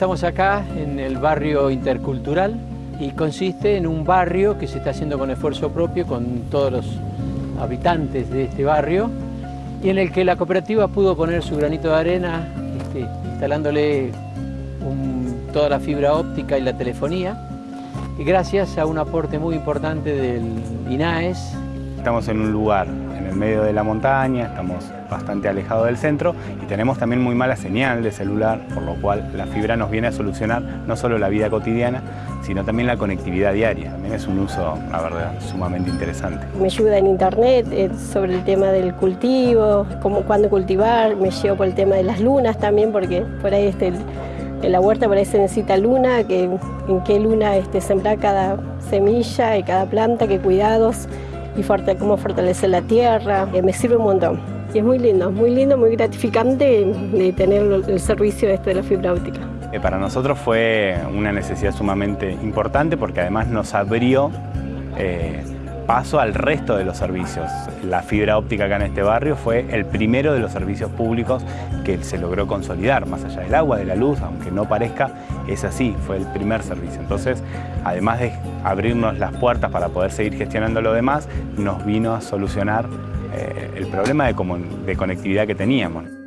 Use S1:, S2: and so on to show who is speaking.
S1: Estamos acá en el barrio intercultural y consiste en un barrio que se está haciendo con esfuerzo propio con todos los habitantes de este barrio y en el que la cooperativa pudo poner su granito de arena este, instalándole toda la fibra óptica y la telefonía y gracias a un aporte muy importante del INAES.
S2: Estamos en un lugar el medio de la montaña, estamos bastante alejados del centro y tenemos también muy mala señal de celular, por lo cual la fibra nos viene a solucionar no solo la vida cotidiana, sino también la conectividad diaria. También es un uso, la verdad, sumamente interesante.
S3: Me ayuda en internet eh, sobre el tema del cultivo, cómo, cuándo cultivar, me llevo por el tema de las lunas también, porque por ahí este, en la huerta por ahí se necesita luna, que, en qué luna este, sembrar cada semilla y cada planta, qué cuidados y cómo fortalecer la tierra, eh, me sirve un montón. Y es muy lindo, muy lindo, muy gratificante de tener el servicio este de la fibra óptica.
S2: Eh, para nosotros fue una necesidad sumamente importante porque además nos abrió eh, paso al resto de los servicios. La fibra óptica acá en este barrio fue el primero de los servicios públicos que se logró consolidar, más allá del agua, de la luz, aunque no parezca, es así, fue el primer servicio. Entonces, además de abrirnos las puertas para poder seguir gestionando lo demás, nos vino a solucionar eh, el problema de, de conectividad que teníamos.